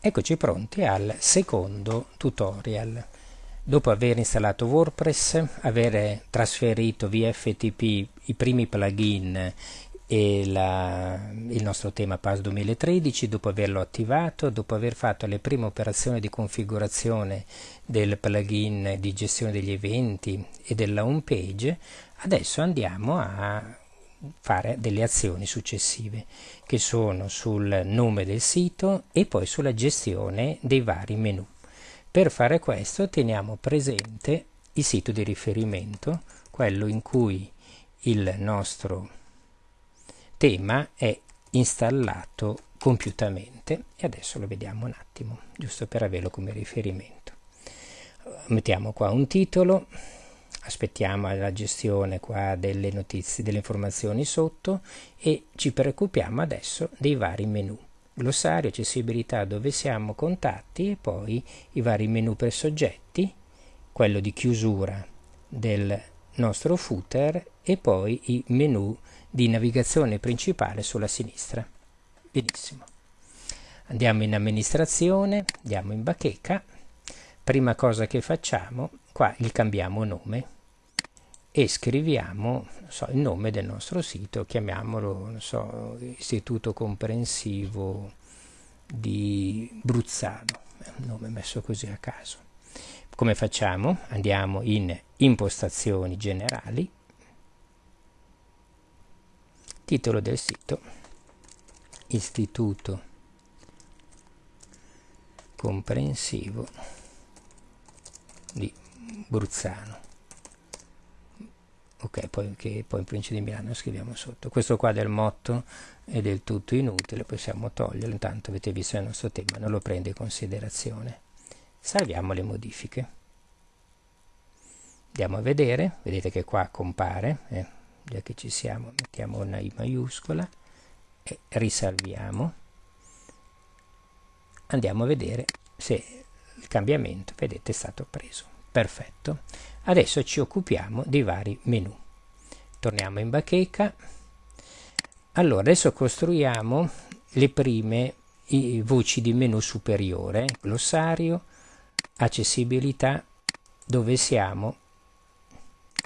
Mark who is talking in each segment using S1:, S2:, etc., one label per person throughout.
S1: Eccoci pronti al secondo tutorial. Dopo aver installato WordPress, aver trasferito via FTP i primi plugin e la, il nostro tema PAS 2013, dopo averlo attivato, dopo aver fatto le prime operazioni di configurazione del plugin di gestione degli eventi e della home page, adesso andiamo a fare delle azioni successive che sono sul nome del sito e poi sulla gestione dei vari menu. Per fare questo teniamo presente il sito di riferimento, quello in cui il nostro tema è installato compiutamente e adesso lo vediamo un attimo, giusto per averlo come riferimento. Mettiamo qua un titolo, aspettiamo la gestione qua delle notizie, delle informazioni sotto e ci preoccupiamo adesso dei vari menu. Glossario, accessibilità, dove siamo, contatti e poi i vari menu per soggetti, quello di chiusura del nostro footer e poi i menu di navigazione principale sulla sinistra. Benissimo. Andiamo in amministrazione, andiamo in bacheca. Prima cosa che facciamo, qua gli cambiamo nome e scriviamo so, il nome del nostro sito, chiamiamolo so, Istituto Comprensivo di Bruzzano, un nome messo così a caso. Come facciamo? Andiamo in impostazioni generali, titolo del sito, Istituto Comprensivo di Bruzzano ok poi, che poi in provincia di Milano scriviamo sotto. Questo qua del motto è del tutto inutile possiamo toglierlo. Intanto avete visto il nostro tema non lo prende in considerazione. Salviamo le modifiche. Andiamo a vedere vedete che qua compare eh, già che ci siamo mettiamo una i maiuscola e risalviamo. Andiamo a vedere se il cambiamento vedete è stato preso perfetto Adesso ci occupiamo dei vari menu. Torniamo in bacheca. Allora, adesso costruiamo le prime voci di menu superiore, glossario, accessibilità, dove siamo,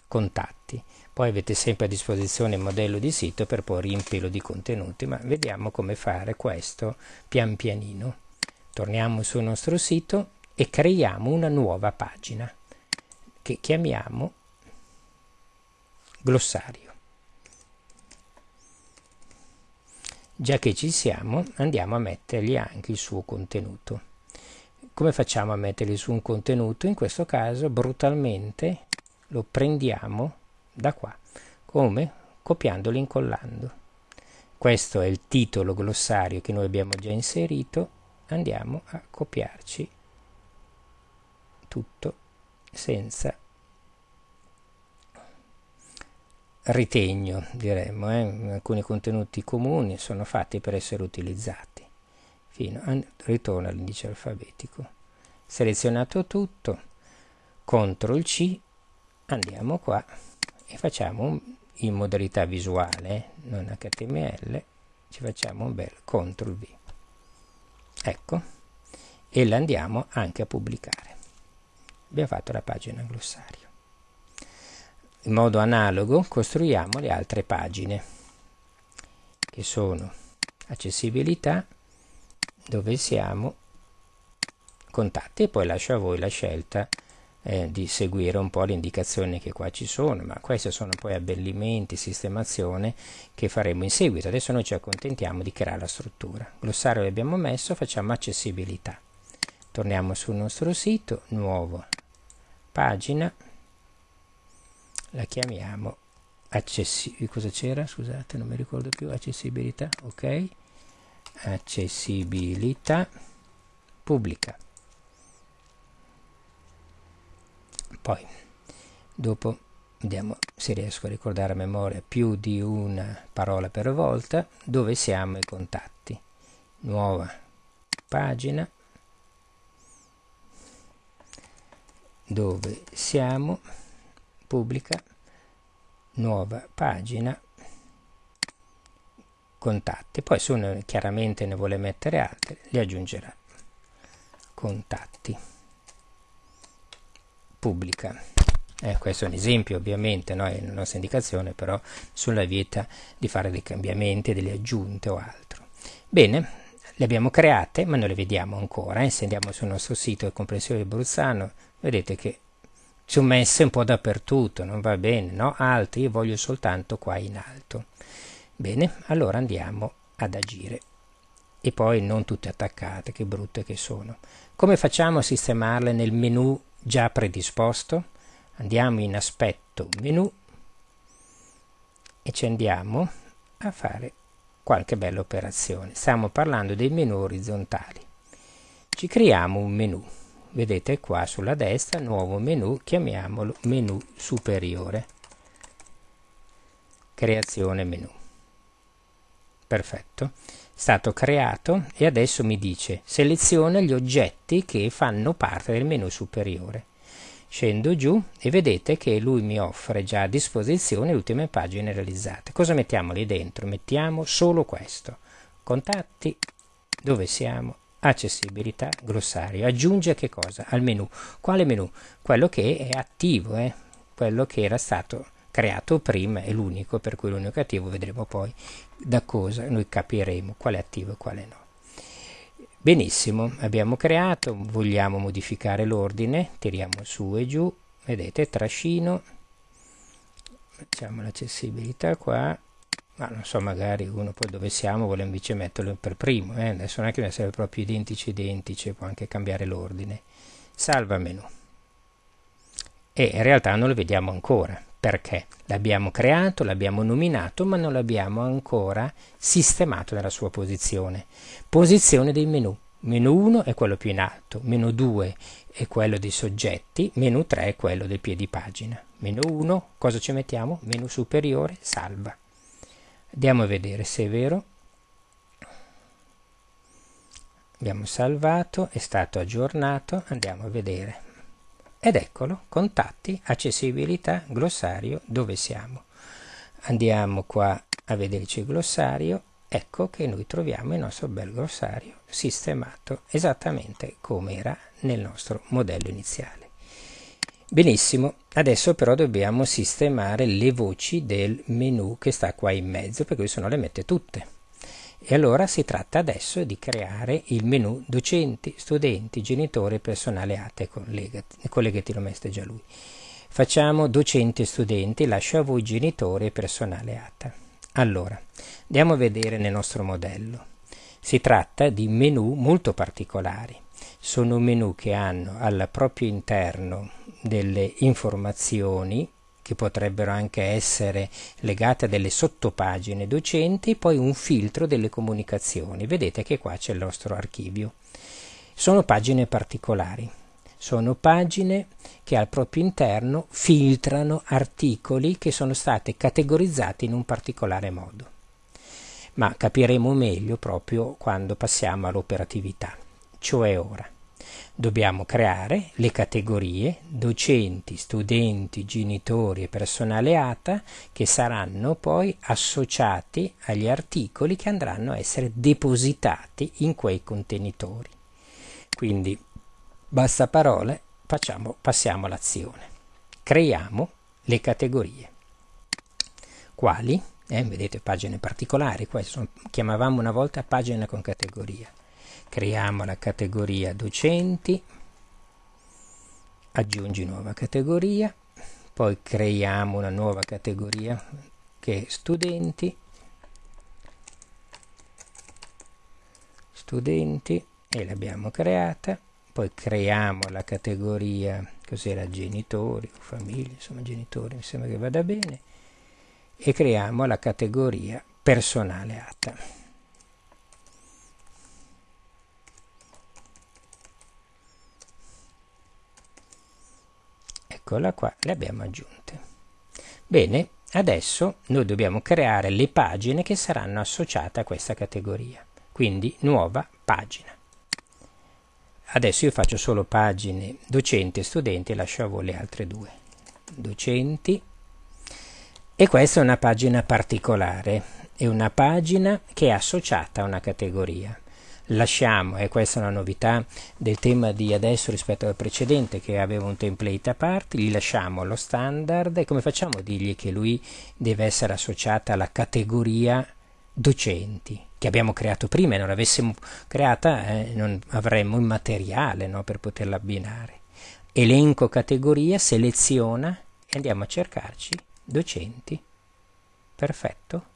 S1: contatti. Poi avete sempre a disposizione il modello di sito per poi riempirlo di contenuti, ma vediamo come fare questo pian pianino. Torniamo sul nostro sito e creiamo una nuova pagina che chiamiamo glossario. Già che ci siamo, andiamo a mettergli anche il suo contenuto. Come facciamo a mettergli su un contenuto? In questo caso brutalmente lo prendiamo da qua, come copiandolo e incollando. Questo è il titolo glossario che noi abbiamo già inserito, andiamo a copiarci tutto senza ritegno, diremmo, eh? alcuni contenuti comuni sono fatti per essere utilizzati. Fino a, ritorno all'indice alfabetico. Selezionato tutto, CTRL C, andiamo qua e facciamo in modalità visuale, non HTML, ci facciamo un bel CTRL V. Ecco, e l'andiamo anche a pubblicare abbiamo fatto la pagina glossario. In modo analogo costruiamo le altre pagine che sono accessibilità, dove siamo, contatti e poi lascio a voi la scelta eh, di seguire un po' le indicazioni che qua ci sono, ma questi sono poi abbellimenti, sistemazione che faremo in seguito. Adesso noi ci accontentiamo di creare la struttura. Glossario l'abbiamo messo, facciamo accessibilità. Torniamo sul nostro sito, nuovo pagina. La chiamiamo accessibilità cosa c'era? Scusate non mi ricordo più. Accessibilità ok. Accessibilità pubblica. Poi dopo vediamo se riesco a ricordare a memoria più di una parola per volta dove siamo i contatti? Nuova pagina dove siamo, pubblica, nuova pagina, contatti. Poi se uno chiaramente ne vuole mettere altre, li aggiungerà. contatti pubblica eh, questo è un esempio ovviamente no? è la nostra indicazione però sulla vieta di fare dei cambiamenti delle aggiunte o altro bene le abbiamo create ma non le vediamo ancora eh? se andiamo sul nostro sito del comprensione di Bruzzano vedete che sono messe un po' dappertutto non va bene no? alte io voglio soltanto qua in alto. Bene allora andiamo ad agire. E poi non tutte attaccate che brutte che sono. Come facciamo a sistemarle nel menu già predisposto? Andiamo in aspetto menu e ci andiamo a fare qualche bella operazione. Stiamo parlando dei menu orizzontali. Ci creiamo un menu vedete qua sulla destra nuovo menu chiamiamolo menu superiore creazione menu perfetto stato creato e adesso mi dice seleziona gli oggetti che fanno parte del menu superiore Scendo giù e vedete che lui mi offre già a disposizione le ultime pagine realizzate. Cosa mettiamo lì dentro? Mettiamo solo questo. Contatti, dove siamo? Accessibilità, glossario. Aggiunge che cosa? Al menu. Quale menu? Quello che è attivo, eh? quello che era stato creato prima, è l'unico, per cui l'unico attivo vedremo poi da cosa noi capiremo quale è attivo e quale no. Benissimo, abbiamo creato, vogliamo modificare l'ordine, tiriamo su e giù, vedete, trascino, facciamo l'accessibilità qua, ma non so, magari uno poi dove siamo vuole invece metterlo per primo, eh? adesso non è che deve essere proprio identici identici, può anche cambiare l'ordine. Salva menu. E in realtà non lo vediamo ancora, perché l'abbiamo creato, l'abbiamo nominato, ma non l'abbiamo ancora sistemato nella sua posizione. Posizione dei menu. Menu 1 è quello più in alto, menu 2 è quello dei soggetti, menu 3 è quello del piedi pagina. Menu 1, cosa ci mettiamo? Menu superiore, salva. Andiamo a vedere se è vero. Abbiamo salvato, è stato aggiornato, andiamo a vedere. Ed eccolo, contatti, accessibilità, glossario, dove siamo? Andiamo qua a vederci il glossario, ecco che noi troviamo il nostro bel glossario sistemato esattamente come era nel nostro modello iniziale. Benissimo, adesso però dobbiamo sistemare le voci del menu che sta qua in mezzo, perché se no le mette tutte. E allora si tratta adesso di creare il menu docenti, studenti, genitori, personale ATE, collegati, collegati lo mette già lui. Facciamo docenti e studenti, lascio a voi genitori e personale ATA. Allora, andiamo a vedere nel nostro modello. Si tratta di menu molto particolari. Sono menu che hanno al proprio interno delle informazioni che potrebbero anche essere legate a delle sottopagine docenti, poi un filtro delle comunicazioni. Vedete che qua c'è il nostro archivio. Sono pagine particolari, sono pagine che al proprio interno filtrano articoli che sono stati categorizzati in un particolare modo. Ma capiremo meglio proprio quando passiamo all'operatività, cioè ora dobbiamo creare le categorie docenti, studenti, genitori e personale ATA che saranno poi associati agli articoli che andranno a essere depositati in quei contenitori. Quindi basta parole, facciamo, passiamo all'azione. Creiamo le categorie. Quali? Eh, vedete pagine particolari, questo chiamavamo una volta pagina con categoria creiamo la categoria docenti, aggiungi nuova categoria, poi creiamo una nuova categoria che è studenti, studenti e l'abbiamo creata, poi creiamo la categoria, cos'era genitori famiglie, insomma genitori mi sembra che vada bene, e creiamo la categoria personale ATA. Eccola qua, le abbiamo aggiunte. Bene, adesso noi dobbiamo creare le pagine che saranno associate a questa categoria. Quindi nuova pagina. Adesso io faccio solo pagine docenti e studenti e lascio a voi le altre due. Docenti. E questa è una pagina particolare, è una pagina che è associata a una categoria. Lasciamo, e questa è una novità del tema di adesso rispetto al precedente che aveva un template a parte, gli lasciamo lo standard e come facciamo a dirgli che lui deve essere associata alla categoria docenti che abbiamo creato prima e non l'avessimo creata eh, non avremmo il materiale no, per poterla abbinare. Elenco categoria, seleziona e andiamo a cercarci docenti. Perfetto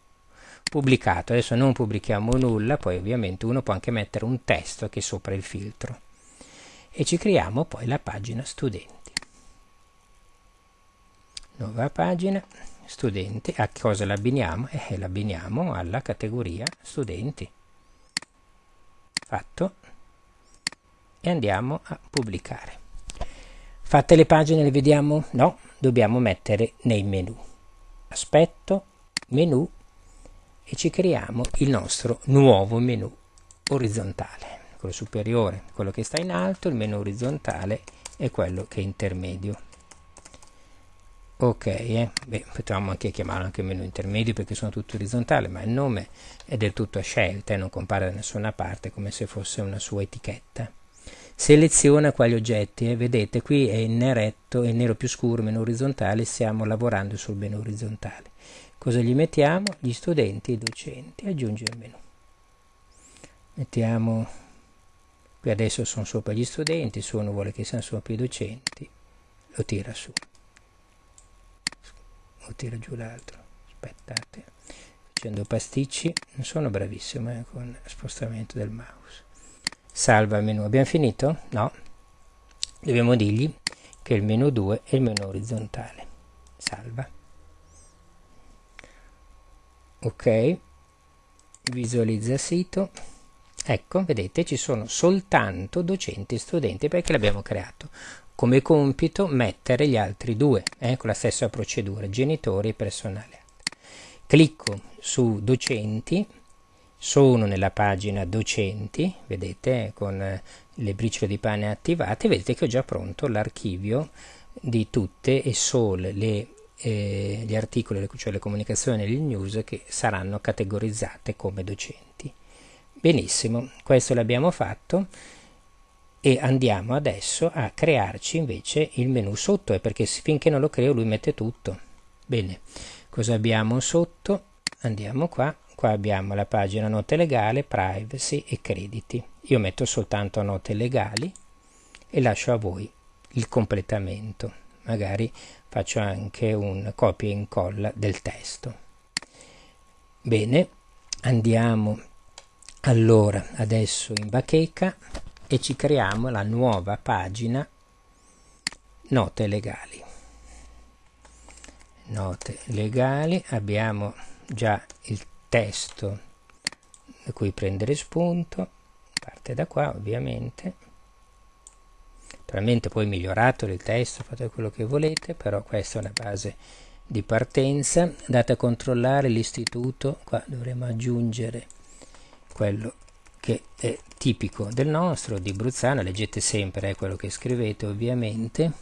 S1: pubblicato. Adesso non pubblichiamo nulla, poi ovviamente uno può anche mettere un testo che è sopra il filtro. E ci creiamo poi la pagina studenti. Nuova pagina studenti. A cosa l'abbiniamo? Eh, l'abbiniamo alla categoria studenti. Fatto. E andiamo a pubblicare. Fatte le pagine le vediamo? No, dobbiamo mettere nei menu. Aspetto, menu e ci creiamo il nostro nuovo menu orizzontale quello superiore quello che sta in alto il menu orizzontale è quello che è intermedio ok eh? Beh, potremmo anche chiamarlo anche menu intermedio perché sono tutti orizzontali ma il nome è del tutto a scelta e non compare da nessuna parte come se fosse una sua etichetta seleziona quali oggetti eh? vedete qui è in neretto è nero più scuro menu orizzontale stiamo lavorando sul menu orizzontale Cosa gli mettiamo? Gli studenti i docenti. Aggiungere il menu. Mettiamo, qui adesso sono sopra gli studenti, se uno vuole che siano sopra i docenti, lo tira su. Lo tira giù l'altro. Aspettate, facendo pasticci, non sono bravissimo eh, con spostamento del mouse. Salva il menu. Abbiamo finito? No. Dobbiamo dirgli che il menu 2 è il menu orizzontale. Salva ok. Visualizza sito. Ecco vedete ci sono soltanto docenti e studenti perché l'abbiamo creato. Come compito mettere gli altri due eh, con la stessa procedura genitori e personale. Clicco su docenti sono nella pagina docenti vedete con eh, le briciole di pane attivate vedete che ho già pronto l'archivio di tutte e sole le eh, gli articoli, cioè le comunicazioni e le news che saranno categorizzate come docenti. Benissimo, questo l'abbiamo fatto e andiamo adesso a crearci invece il menu sotto, è perché finché non lo creo lui mette tutto. Bene, cosa abbiamo sotto? Andiamo qua, qua abbiamo la pagina note legali, privacy e crediti. Io metto soltanto note legali e lascio a voi il completamento. Magari faccio anche un copia e incolla del testo. Bene, andiamo allora adesso in bacheca e ci creiamo la nuova pagina note legali. Note legali, abbiamo già il testo da cui prendere spunto, parte da qua ovviamente Naturalmente poi migliorato il testo, fate quello che volete, però questa è una base di partenza. Andate a controllare l'istituto, qua dovremo aggiungere quello che è tipico del nostro, di Bruzzano, leggete sempre eh, quello che scrivete ovviamente.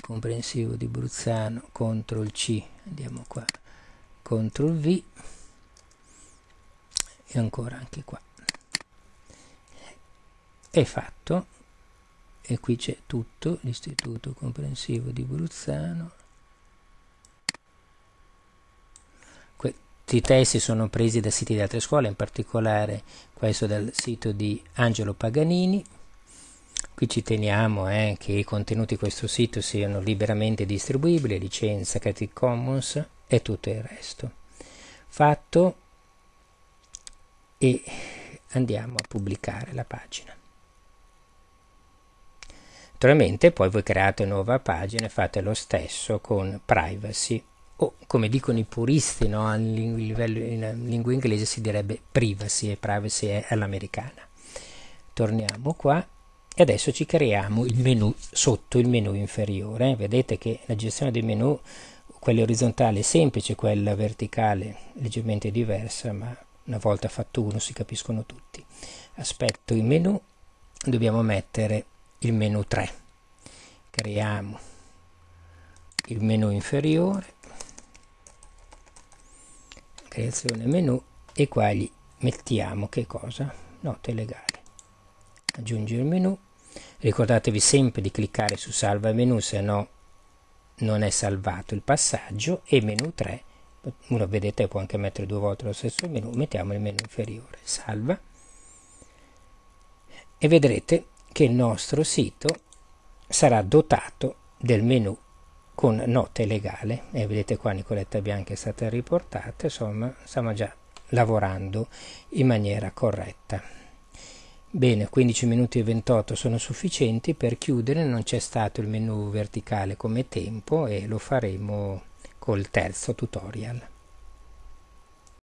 S1: Comprensivo di Bruzzano, CTRL C, andiamo qua, CTRL V e ancora anche qua. È fatto e qui c'è tutto l'istituto comprensivo di Bruzzano. Questi testi sono presi da siti di altre scuole in particolare questo dal sito di Angelo Paganini. Qui ci teniamo eh, che i contenuti di questo sito siano liberamente distribuibili licenza Creative Commons e tutto il resto. Fatto. E andiamo a pubblicare la pagina Naturalmente poi voi create nuova pagina e fate lo stesso con privacy o come dicono i puristi no? a livello in lingua inglese si direbbe privacy e privacy è all'americana. Torniamo qua e adesso ci creiamo il menu sotto il menu inferiore. Vedete che la gestione dei menu, quella orizzontale è semplice, quella verticale leggermente diversa, ma una volta fatto uno si capiscono tutti. Aspetto il menu, dobbiamo mettere il menu 3 creiamo il menu inferiore creazione menu e qua gli mettiamo che cosa? Note legali. Aggiungere menu. Ricordatevi sempre di cliccare su salva menu se no non è salvato il passaggio. E menu 3 uno vedete può anche mettere due volte lo stesso menu. Mettiamo il menu inferiore salva. E vedrete che il nostro sito sarà dotato del menu con note legale. E vedete qua Nicoletta Bianca è stata riportata insomma stiamo già lavorando in maniera corretta. Bene 15 minuti e 28 sono sufficienti. Per chiudere non c'è stato il menu verticale come tempo e lo faremo col terzo tutorial